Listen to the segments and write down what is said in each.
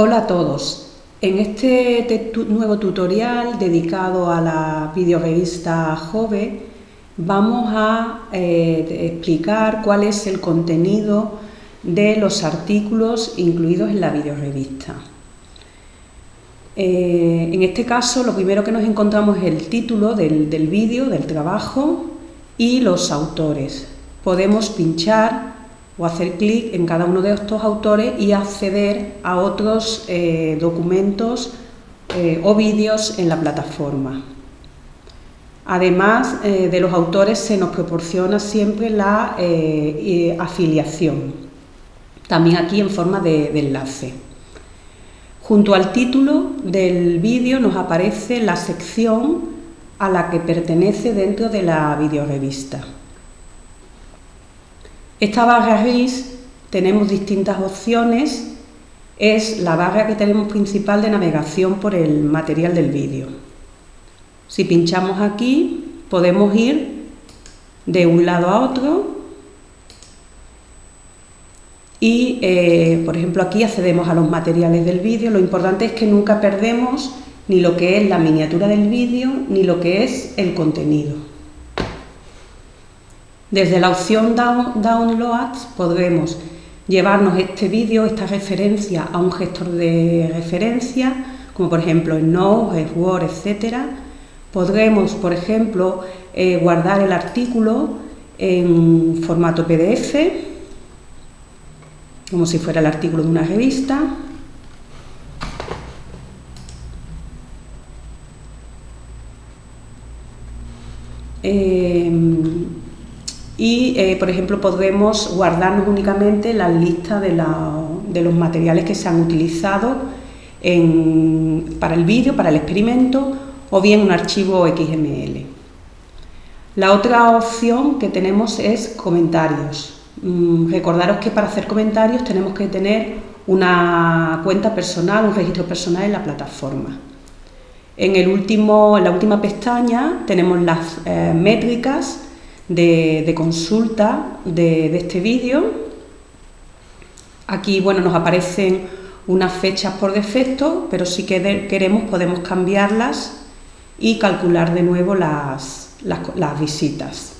Hola a todos. En este nuevo tutorial dedicado a la videorevista Jove vamos a eh, explicar cuál es el contenido de los artículos incluidos en la videorevista. Eh, en este caso lo primero que nos encontramos es el título del, del vídeo, del trabajo y los autores. Podemos pinchar o hacer clic en cada uno de estos autores y acceder a otros eh, documentos eh, o vídeos en la plataforma. Además eh, de los autores se nos proporciona siempre la afiliación, también aquí en forma de, de enlace. Junto al título del vídeo nos aparece la sección a la que pertenece dentro de la videorevista. Esta barra gris tenemos distintas opciones, es la barra que tenemos principal de navegación por el material del vídeo. Si pinchamos aquí podemos ir de un lado a otro y, eh, por ejemplo, aquí accedemos a los materiales del vídeo. Lo importante es que nunca perdemos ni lo que es la miniatura del vídeo ni lo que es el contenido. Desde la opción Download podremos llevarnos este vídeo, esta referencia a un gestor de referencia, como por ejemplo en Node, Word, etc. Podremos, por ejemplo, eh, guardar el artículo en formato PDF, como si fuera el artículo de una revista. Eh, y, eh, por ejemplo, podremos guardarnos únicamente la lista de, los materiales que se han utilizado para el vídeo, para el experimento, o bien un archivo XML. La otra opción que tenemos es comentarios. Mm, recordaros que para hacer comentarios tenemos que tener una cuenta personal, un registro personal en la plataforma. En, el último, en la última pestaña tenemos las eh, métricas de, consulta de, este vídeo. Aquí bueno, nos aparecen unas fechas por defecto, pero si queremos podemos cambiarlas y calcular de nuevo las, las, visitas.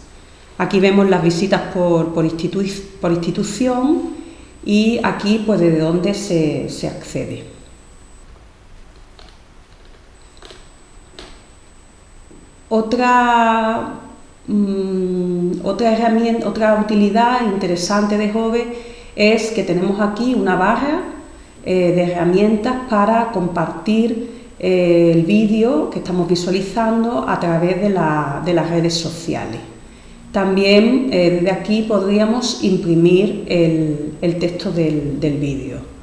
Aquí vemos las visitas por, por, institución y aquí pues desde dónde se, se accede. Otra Mm, otra herramienta, otra utilidad interesante de Jove es que tenemos aquí una barra eh, de herramientas para compartir eh, el vídeo que estamos visualizando a través de, las redes sociales. También eh, desde aquí podríamos imprimir el, texto del, del vídeo.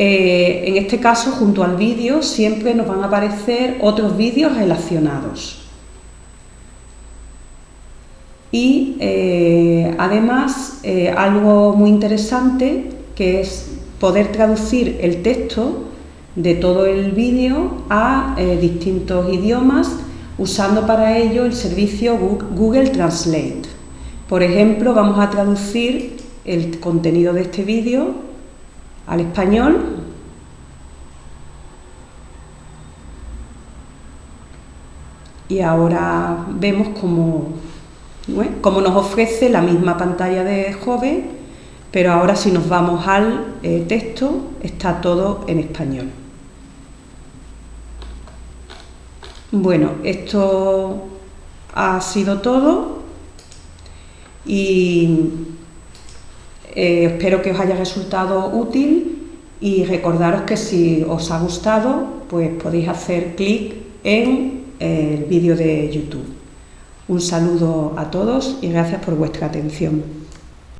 Eh, en este caso, junto al vídeo, siempre nos van a aparecer otros vídeos relacionados. Y eh, además, eh, algo muy interesante, que es poder traducir el texto de todo el vídeo a distintos idiomas, usando para ello el servicio Google Translate. Por ejemplo, vamos a traducir el contenido de este vídeo al español. Y ahora vemos cómo, nos ofrece la misma pantalla de Jove, pero ahora si nos vamos al eh, texto está todo en español. Bueno, esto ha sido todo y eh, espero que os haya resultado útil y recordaros que si os ha gustado, pues podéis hacer clic en el vídeo de YouTube. Un saludo a todos y gracias por vuestra atención.